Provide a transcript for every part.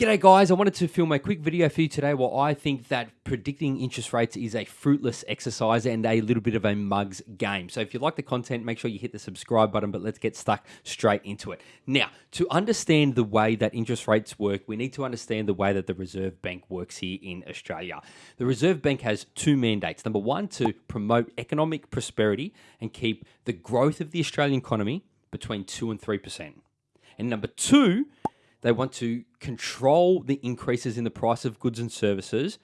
G'day, guys. I wanted to film a quick video for you today where I think that predicting interest rates is a fruitless exercise and a little bit of a mug's game. So, if you like the content, make sure you hit the subscribe button, but let's get stuck straight into it. Now, to understand the way that interest rates work, we need to understand the way that the Reserve Bank works here in Australia. The Reserve Bank has two mandates. Number one, to promote economic prosperity and keep the growth of the Australian economy between 2 and 3%. And number two, they want to control the increases in the price of goods and services,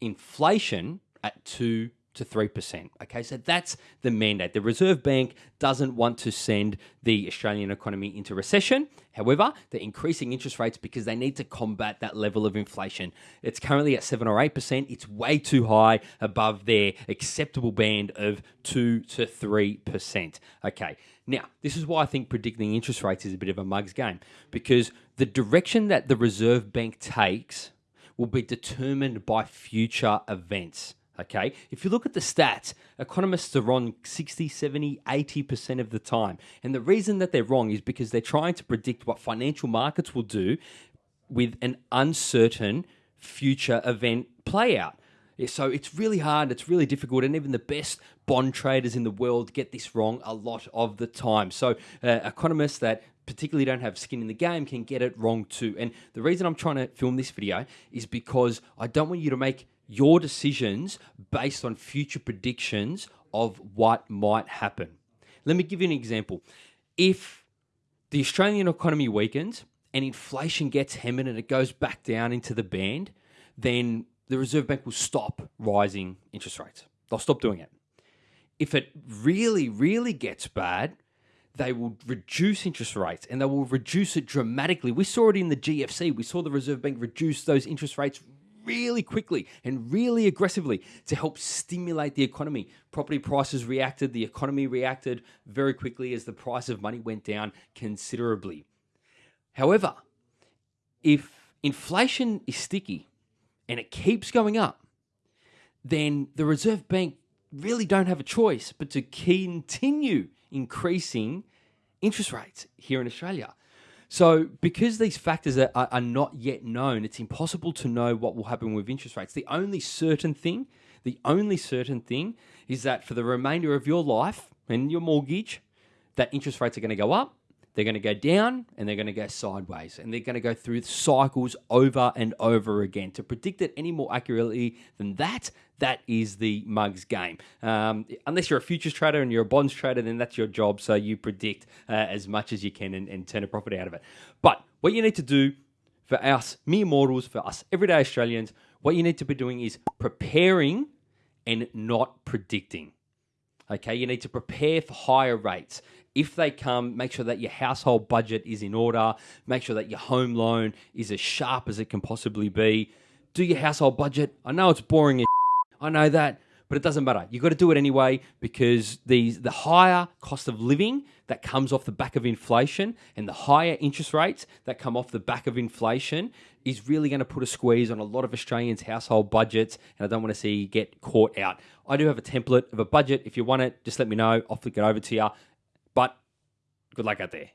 inflation at 2 to 3%. Okay, so that's the mandate. The Reserve Bank doesn't want to send the Australian economy into recession. However, they're increasing interest rates because they need to combat that level of inflation. It's currently at 7 or 8%. It's way too high above their acceptable band of 2 to 3%. Okay, now, this is why I think predicting interest rates is a bit of a mug's game because the direction that the Reserve Bank takes will be determined by future events. Okay. If you look at the stats, economists are wrong 60, 70, 80% of the time. And the reason that they're wrong is because they're trying to predict what financial markets will do with an uncertain future event play out. So it's really hard, it's really difficult, and even the best bond traders in the world get this wrong a lot of the time. So uh, economists that particularly don't have skin in the game can get it wrong too. And the reason I'm trying to film this video is because I don't want you to make your decisions based on future predictions of what might happen. Let me give you an example. If the Australian economy weakens and inflation gets hammered and it goes back down into the band, then the Reserve Bank will stop rising interest rates. They'll stop doing it. If it really, really gets bad, they will reduce interest rates and they will reduce it dramatically. We saw it in the GFC. We saw the Reserve Bank reduce those interest rates really quickly and really aggressively to help stimulate the economy. Property prices reacted, the economy reacted very quickly as the price of money went down considerably. However, if inflation is sticky and it keeps going up, then the Reserve Bank really don't have a choice but to continue increasing interest rates here in Australia. So, because these factors are, are, not yet known, it's impossible to know what will happen with interest rates. The only certain thing, the only certain thing is that for the remainder of your life and your mortgage, that interest rates are going to go up they're going to go down and they're going to go sideways and they're going to go through cycles over and over again. To predict it any more accurately than that, that is the mugs game. Um, unless you're a futures trader and you're a bonds trader, then that's your job. So you predict uh, as much as you can and, and turn a profit out of it. But what you need to do for us mere mortals, for us everyday Australians, what you need to be doing is preparing and not predicting. Okay, you need to prepare for higher rates. If they come, make sure that your household budget is in order. Make sure that your home loan is as sharp as it can possibly be. Do your household budget. I know it's boring. I know that but it doesn't matter. You've got to do it anyway because these the higher cost of living that comes off the back of inflation and the higher interest rates that come off the back of inflation is really going to put a squeeze on a lot of Australians' household budgets, and I don't want to see you get caught out. I do have a template of a budget. If you want it, just let me know. I'll flick it over to you. But good luck out there.